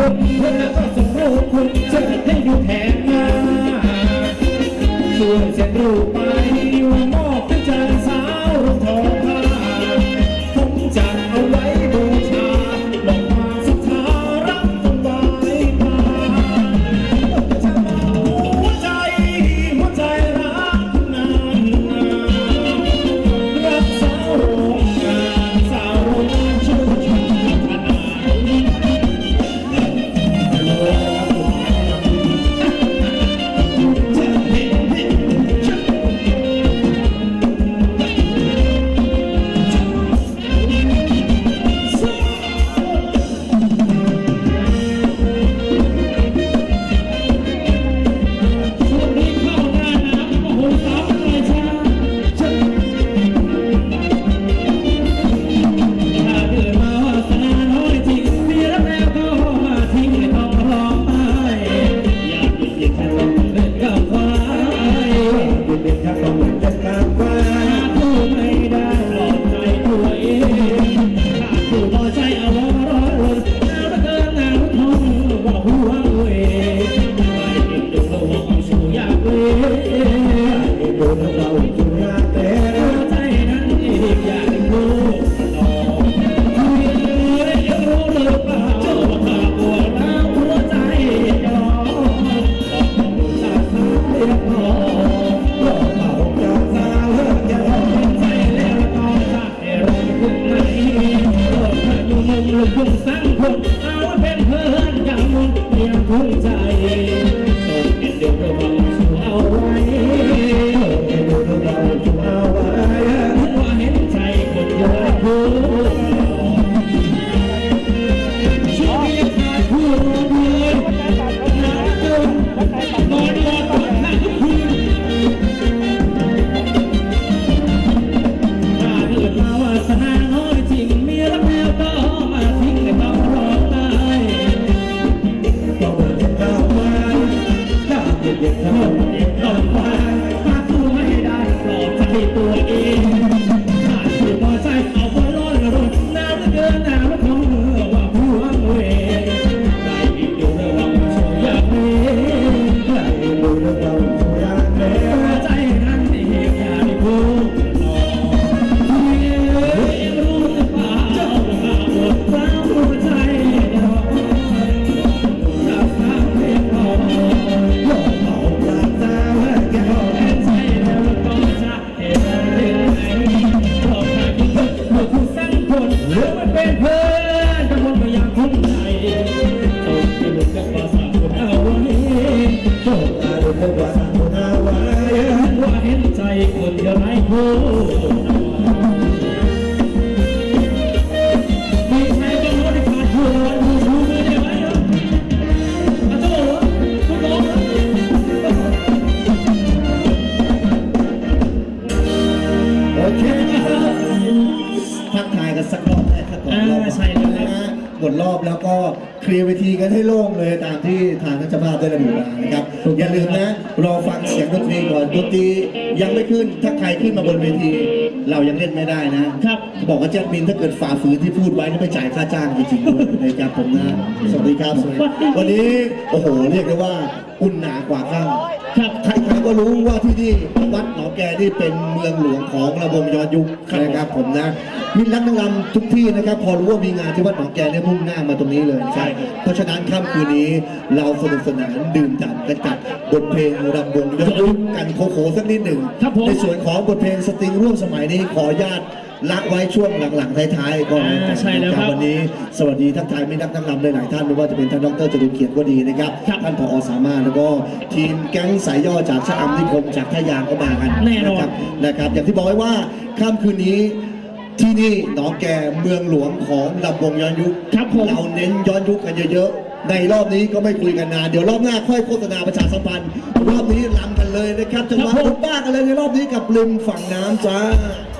รมเธอก็สมรู้คุณจะให้ดูแผนมาส่วนฉันรู้ โอเคทักทายกันสักรอบได้สักรอบใช่แล้วนะฮะหมดรอบแล้วก็เคลียร์เวทีกันให้โล่งเลยตามที่ทางนักนเจ้าภาพได้ระบุมานะครับ อย่าลืมนะรอฟังเสียงดนตรีก่อนดนตรียังไม่ขึ้นถ้าใครขึ้นมาบนเวที เรายังเล่นไม่ได้นะครับบอกกับแจ็คบินถ้าเกิดฝ่าฝืนที่พูดไว้ก็ไปจ่ายค่าจ้างจริงๆด้ยในการผมนะสวัสดีครับสวัสดีวันนี้โอ้โหเรียกได้ว่าอุ่นหนากว่าข้าครับ ก็รู้ว่าที่นี่วัดหนองแกนี่เป็นเมืองหลวงของระบงย้อนยุคนะครับผมนะมิตรรักนังรำทุกที่นะครับ พอรู้ว่ามีงานที่วัดหนองแกเนี่ยมุ่งหน้ามาตรงนี้เลยนะครับเพราะฉะนั้นค่ำคืนนี้เราสนุกสนานดื่มด่ำกันกับบทเพลงรำวงย้อนยุคกันโคโคสักนิดหนึ่งครับผมในส่วนของบทเพลงสตริงร่วมสมัยนี้ขออนุญาต ละไว้ช่วงหลังๆท้ายๆก่อนอ่าใช่แล้วครับวันนี้ สวัสดีทักทายมิตรรักนักรำหลายๆท่านไม่ว่าจะเป็นท่านดรจรุเกียรติก็ดีนะครับครับท่านผอสามารถแล้วก็ทีมแก๊งสายย่อจากชะอำนิคมจากท่ายางก็มากันแน่นอนะครับนะครับ อย่างที่บอกไว้ว่าค่ำคืนนี้ที่นี่หนองแกเมืองหลวงของลำวงย้อนยุค ครับผม เราเน้นย้อนยุคกันเยอะๆ ในรอบนี้ก็ไม่คุยกันนาน เดี๋ยวรอบหน้าค่อยโฆษณาประชาสัมพันธ์ รอบนี้ลำกันเลยนะครับจังหวะครับผมรถบ้ากันเลยในรอบนี้กับริมฝั่งน้ำจ้าเรา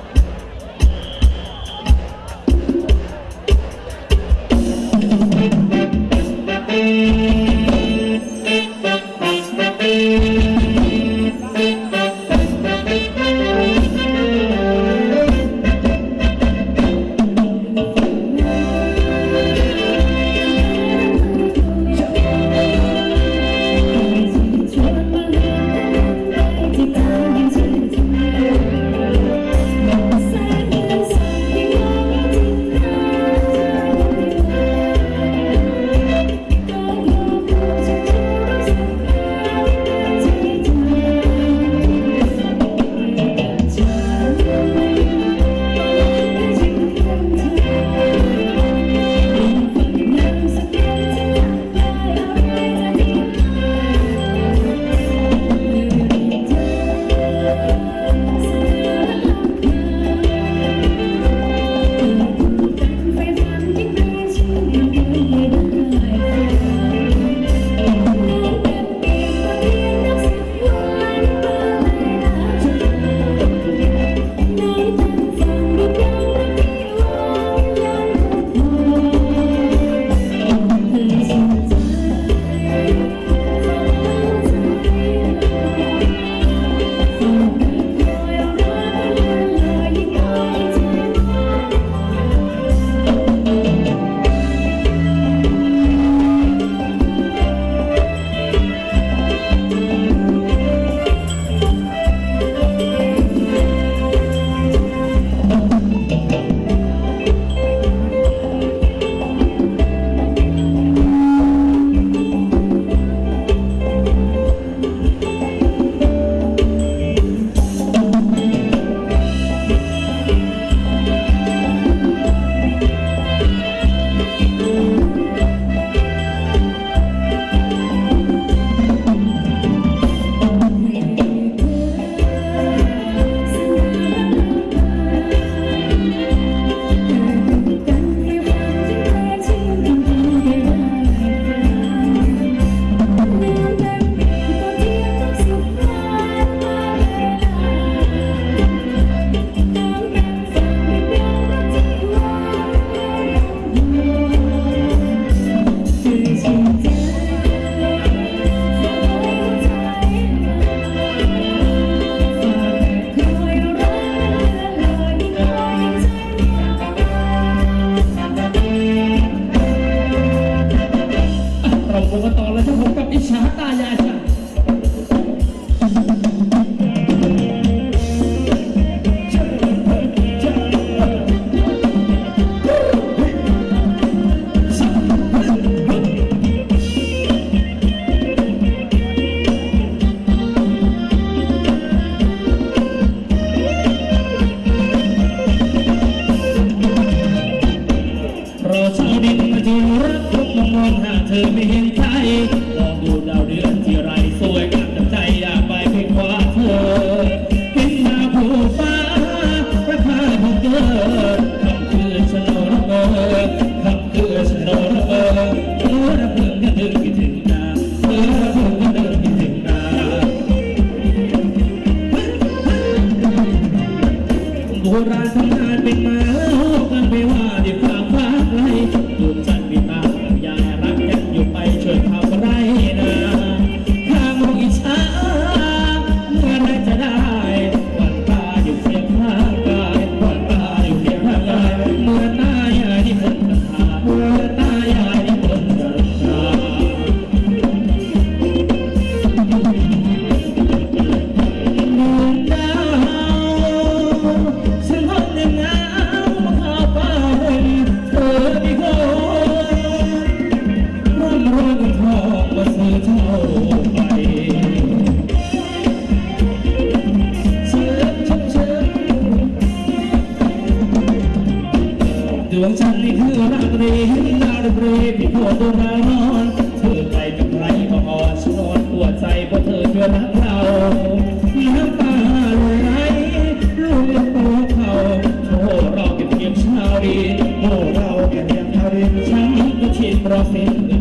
ชิ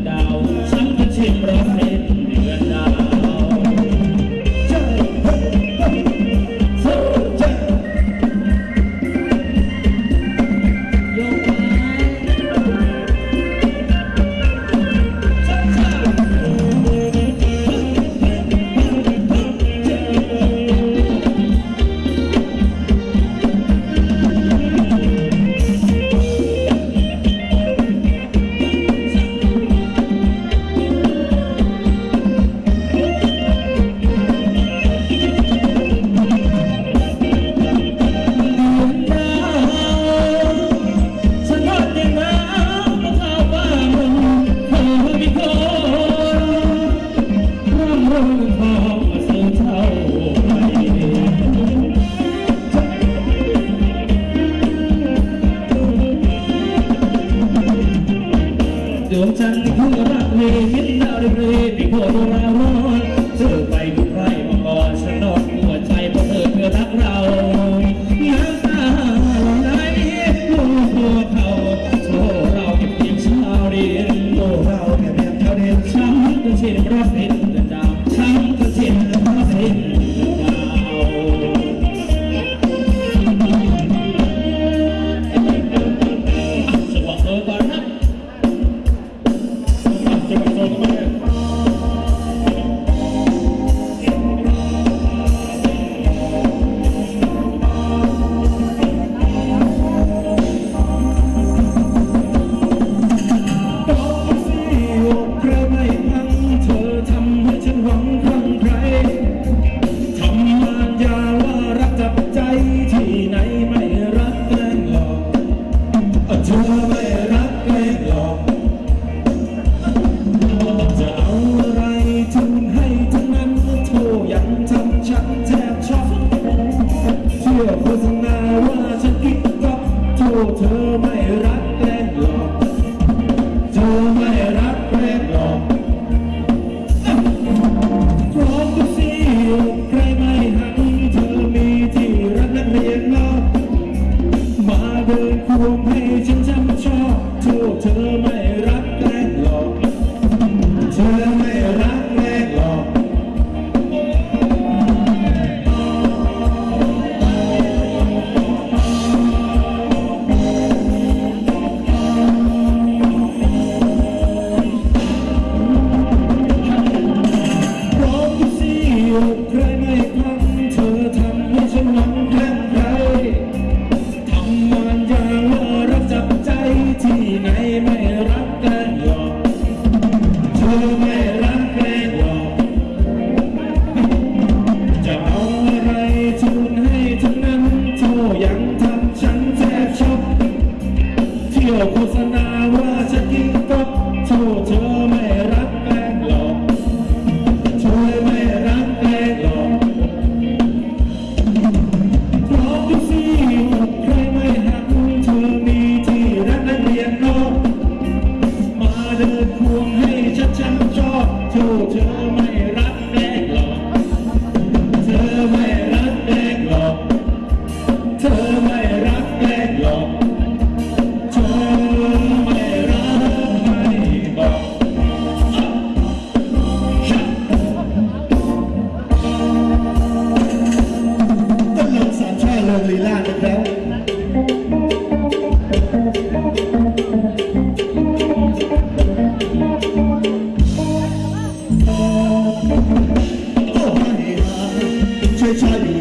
ช่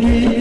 You.